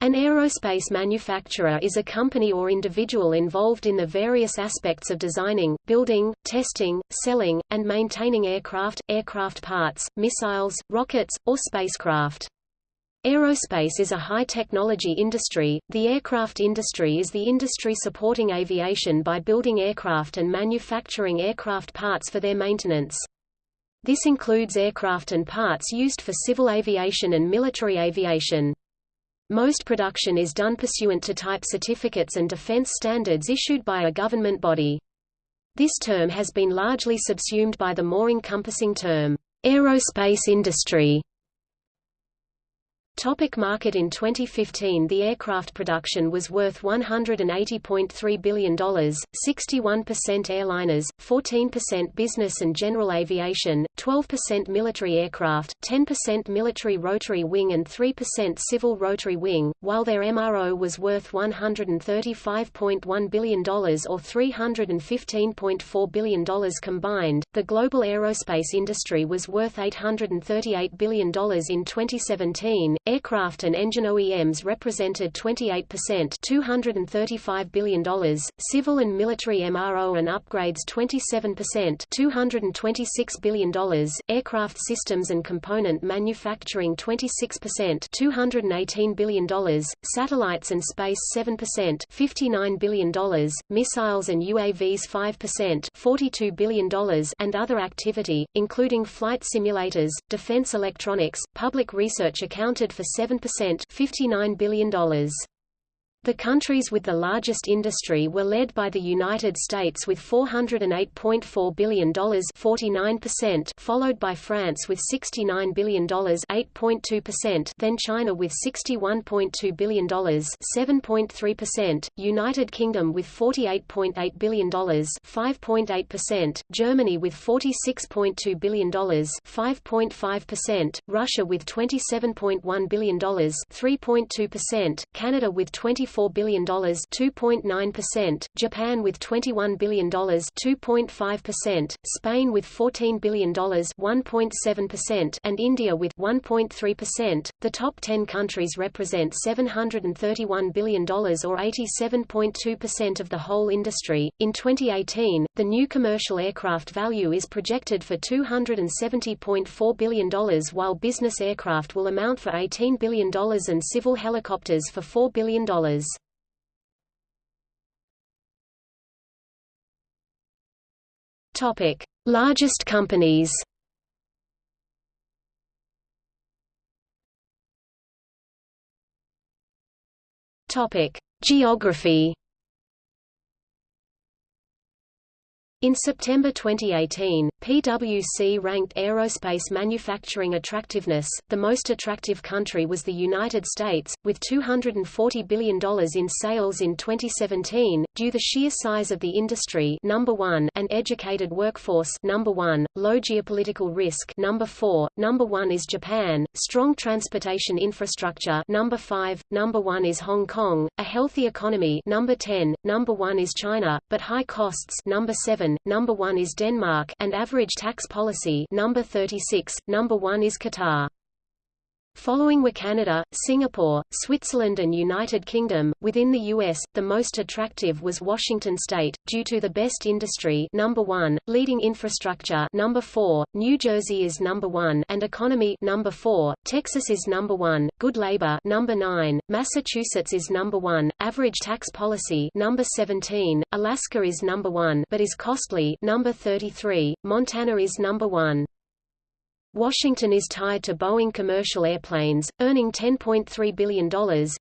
An aerospace manufacturer is a company or individual involved in the various aspects of designing, building, testing, selling, and maintaining aircraft, aircraft parts, missiles, rockets, or spacecraft. Aerospace is a high-technology industry. The aircraft industry is the industry supporting aviation by building aircraft and manufacturing aircraft parts for their maintenance. This includes aircraft and parts used for civil aviation and military aviation. Most production is done pursuant to type certificates and defense standards issued by a government body. This term has been largely subsumed by the more encompassing term, aerospace industry. Topic market In 2015 the aircraft production was worth $180.3 billion, 61% airliners, 14% business and general aviation, 12% military aircraft, 10% military rotary wing and 3% civil rotary wing, while their MRO was worth $135.1 billion or $315.4 billion combined. The global aerospace industry was worth $838 billion in 2017, Aircraft and engine OEMs represented 28% $235 billion, civil and military MRO and upgrades 27% $226 billion, aircraft systems and component manufacturing 26% $218 billion, satellites and space 7% $59 billion, missiles and UAVs 5% $42 billion and other activity, including flight simulators, defense electronics, public research accounted for 7% $59 billion. The countries with the largest industry were led by the United States with $408.4 billion 49%, followed by France with $69 billion 8.2%, then China with $61.2 billion 7.3%, United Kingdom with $48.8 billion 5.8%, Germany with $46.2 billion 5.5%, Russia with $27.1 billion 3.2%, Canada with 20 $24 billion 2.9%, Japan with $21 billion 2.5%, Spain with $14 billion 1.7%, and India with 1.3%. The top 10 countries represent $731 billion or 87.2% of the whole industry. In 2018, the new commercial aircraft value is projected for $270.4 billion while business aircraft will amount for $18 billion and civil helicopters for $4 billion. Topic: Largest companies. Topic: Geography. In September 2018, PwC ranked aerospace manufacturing attractiveness. The most attractive country was the United States, with $240 billion in sales in 2017, due the sheer size of the industry number 1 and educated workforce number 1, low geopolitical risk number 4, number 1 is Japan, strong transportation infrastructure number 5, number 1 is Hong Kong, a healthy economy number 10, number 1 is China, but high costs number 7 number 1 is Denmark, and average tax policy number 36, number 1 is Qatar. Following were Canada, Singapore, Switzerland and United Kingdom. Within the US, the most attractive was Washington state due to the best industry number 1, leading infrastructure number 4, New Jersey is number 1 and economy number 4, Texas is number 1, good labor number 9, Massachusetts is number 1, average tax policy number 17, Alaska is number 1 but is costly number 33, Montana is number 1. Washington is tied to Boeing commercial airplanes, earning $10.3 billion,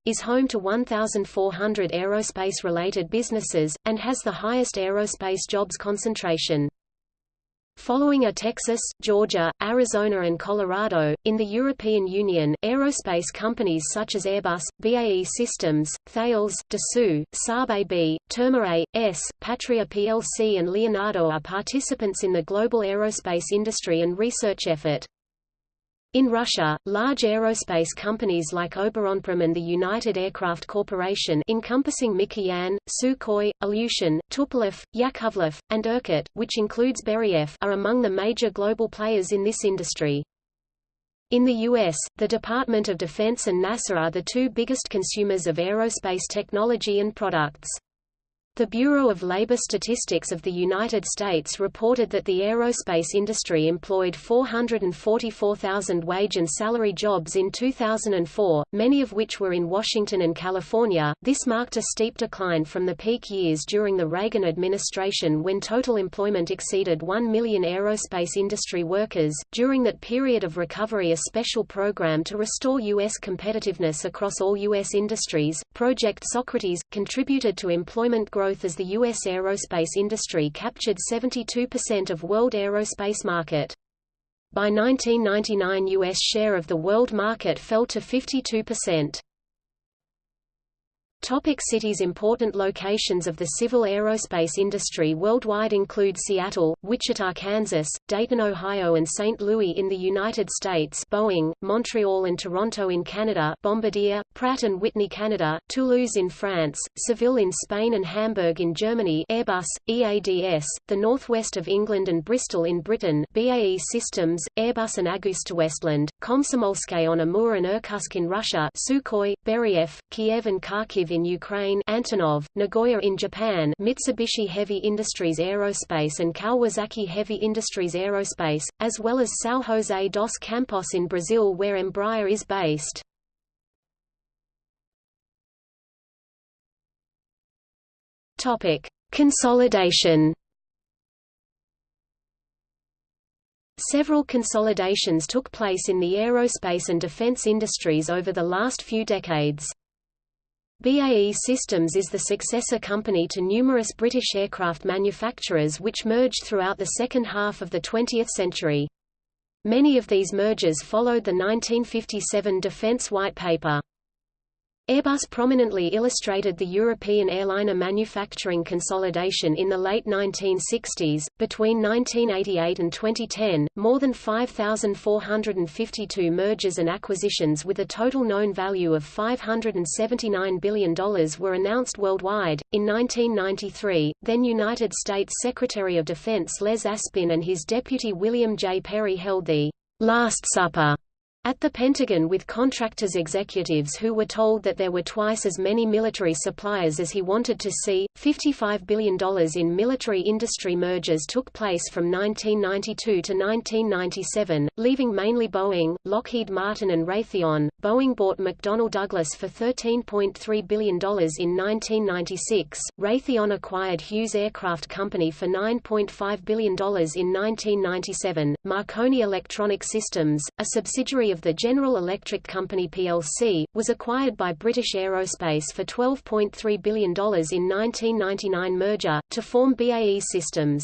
is home to 1,400 aerospace-related businesses, and has the highest aerospace jobs concentration. Following are Texas, Georgia, Arizona and Colorado. In the European Union, aerospace companies such as Airbus, BAE Systems, Thales, Dassault, Saab AB, Terma A.S., Patria plc and Leonardo are participants in the global aerospace industry and research effort. In Russia, large aerospace companies like Oboronprom and the United Aircraft Corporation encompassing Mikoyan, Sukhoi, Ilyushin, Tupolev, Yakovlev, and Irkut, which includes Beriev are among the major global players in this industry. In the U.S., the Department of Defense and NASA are the two biggest consumers of aerospace technology and products. The Bureau of Labor Statistics of the United States reported that the aerospace industry employed 444,000 wage and salary jobs in 2004, many of which were in Washington and California. This marked a steep decline from the peak years during the Reagan administration when total employment exceeded 1 million aerospace industry workers. During that period of recovery, a special program to restore U.S. competitiveness across all U.S. industries, Project Socrates, contributed to employment growth growth as the U.S. aerospace industry captured 72% of world aerospace market. By 1999 U.S. share of the world market fell to 52%. Topic cities Important locations of the civil aerospace industry worldwide include Seattle, Wichita, Kansas, Dayton, Ohio and St. Louis in the United States Boeing, Montreal and Toronto in Canada Bombardier, Pratt & Whitney Canada, Toulouse in France, Seville in Spain and Hamburg in Germany Airbus, EADS, the northwest of England and Bristol in Britain BAE Systems, Airbus and AgustaWestland, Komsomolsk on Amur and Irkutsk in Russia Sukhoi, Beriev, Kiev and Kharkiv in Ukraine Antonov, Nagoya in Japan Mitsubishi Heavy Industries Aerospace and Kawasaki Heavy Industries Aerospace, as well as São José dos Campos in Brazil where Embraer is based. Topic: Consolidation. Several consolidations took place in the aerospace and defense industries over the last few decades. BAE Systems is the successor company to numerous British aircraft manufacturers which merged throughout the second half of the 20th century. Many of these mergers followed the 1957 Defence White Paper. Airbus prominently illustrated the European airliner manufacturing consolidation in the late 1960s. Between 1988 and 2010, more than 5,452 mergers and acquisitions with a total known value of $579 billion were announced worldwide. In 1993, then United States Secretary of Defense Les Aspin and his deputy William J. Perry held the Last Supper at the Pentagon with contractors executives who were told that there were twice as many military suppliers as he wanted to see. $55 billion in military industry mergers took place from 1992 to 1997, leaving mainly Boeing, Lockheed Martin and Raytheon. Boeing bought McDonnell Douglas for $13.3 billion in 1996. Raytheon acquired Hughes Aircraft Company for $9.5 billion in 1997. Marconi Electronic Systems, a subsidiary of of the General Electric Company plc, was acquired by British Aerospace for $12.3 billion in 1999 merger, to form BAE Systems.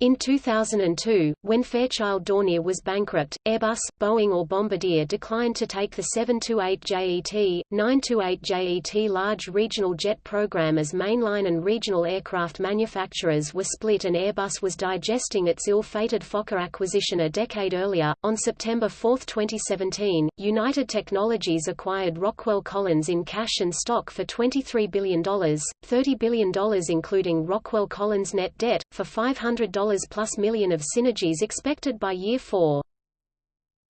In 2002, when Fairchild Dornier was bankrupt, Airbus, Boeing or Bombardier declined to take the 728JET, 928JET large regional jet program as mainline and regional aircraft manufacturers were split and Airbus was digesting its ill-fated Fokker acquisition a decade earlier. On September 4, 2017, United Technologies acquired Rockwell Collins in cash and stock for $23 billion, $30 billion including Rockwell Collins net debt, for $500 plus million of synergies expected by year 4.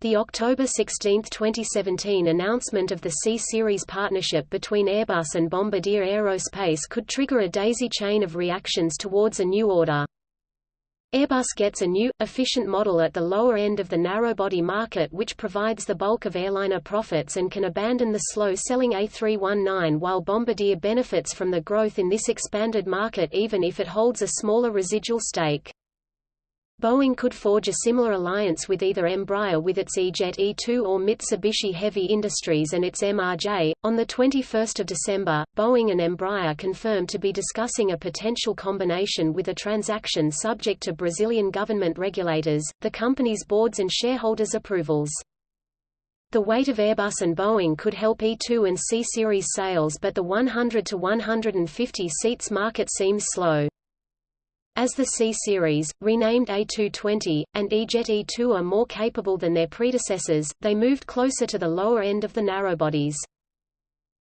The October 16, 2017 announcement of the C-Series partnership between Airbus and Bombardier Aerospace could trigger a daisy chain of reactions towards a new order. Airbus gets a new, efficient model at the lower end of the narrow-body market which provides the bulk of airliner profits and can abandon the slow-selling A319 while Bombardier benefits from the growth in this expanded market even if it holds a smaller residual stake. Boeing could forge a similar alliance with either Embraer with its E-Jet E2 or Mitsubishi Heavy Industries and its MRJ. On the 21st of December, Boeing and Embraer confirmed to be discussing a potential combination with a transaction subject to Brazilian government regulators, the company's boards and shareholders' approvals. The weight of Airbus and Boeing could help E2 and C-Series sales but the 100 to 150 seats market seems slow. As the C-Series, renamed A220, and E-Jet E2 are more capable than their predecessors, they moved closer to the lower end of the narrowbodies.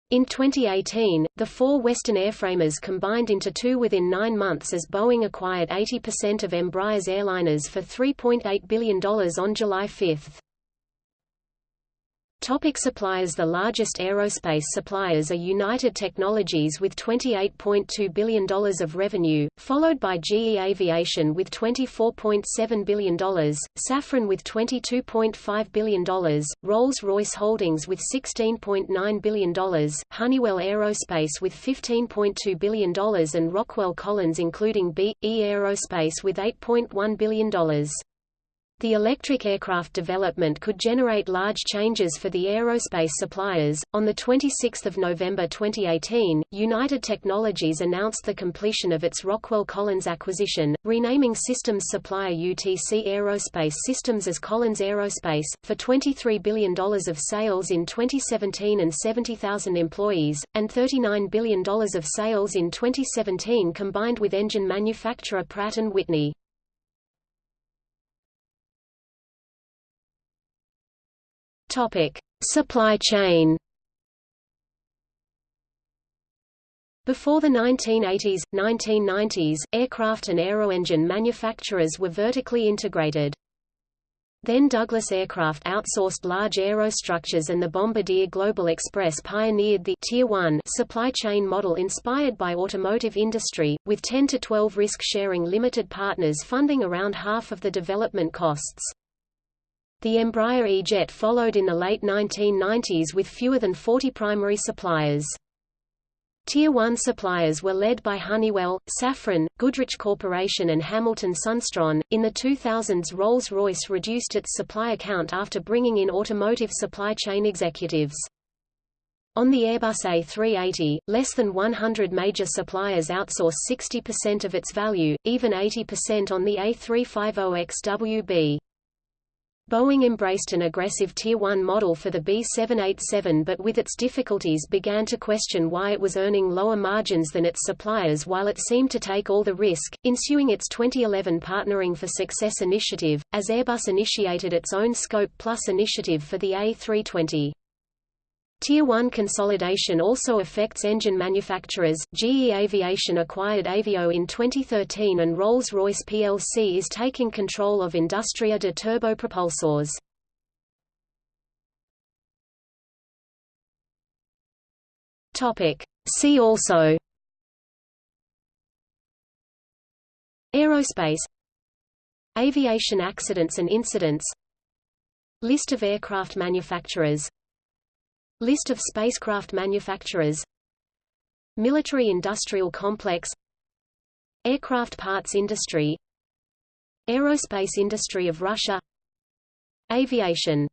In 2018, the four Western airframers combined into two within nine months as Boeing acquired 80% of Embraer's airliners for $3.8 billion on July 5. Topic suppliers The largest aerospace suppliers are United Technologies with $28.2 billion of revenue, followed by GE Aviation with $24.7 billion, Safran with $22.5 billion, Rolls-Royce Holdings with $16.9 billion, Honeywell Aerospace with $15.2 billion and Rockwell Collins including B.E. Aerospace with $8.1 billion. The electric aircraft development could generate large changes for the aerospace suppliers. On the 26th of November 2018, United Technologies announced the completion of its Rockwell Collins acquisition, renaming systems supplier UTC Aerospace Systems as Collins Aerospace, for $23 billion of sales in 2017 and 70,000 employees, and $39 billion of sales in 2017 combined with engine manufacturer Pratt & Whitney. Topic: Supply chain. Before the 1980s, 1990s, aircraft and aeroengine manufacturers were vertically integrated. Then Douglas Aircraft outsourced large aerostructures and the Bombardier Global Express pioneered the Tier 1 supply chain model inspired by automotive industry, with 10 to 12 risk-sharing limited partners funding around half of the development costs. The Embraer E-Jet followed in the late 1990s with fewer than 40 primary suppliers. Tier 1 suppliers were led by Honeywell, Safran, Goodrich Corporation and Hamilton Sundstrand. In the 2000s Rolls-Royce reduced its supplier count after bringing in automotive supply chain executives. On the Airbus A380, less than 100 major suppliers outsource 60% of its value, even 80% on the A350XWB. Boeing embraced an aggressive Tier 1 model for the B787 but with its difficulties began to question why it was earning lower margins than its suppliers while it seemed to take all the risk, ensuing its 2011 Partnering for Success initiative, as Airbus initiated its own Scope Plus initiative for the A320. Tier 1 consolidation also affects engine manufacturers. GE Aviation acquired Avio in 2013 and Rolls-Royce plc is taking control of Industria de Turbo Propulsores. Topic: See also. Aerospace. Aviation accidents and incidents. List of aircraft manufacturers List of spacecraft manufacturers. Military-industrial complex. Aircraft parts industry. Aerospace industry of Russia. Aviation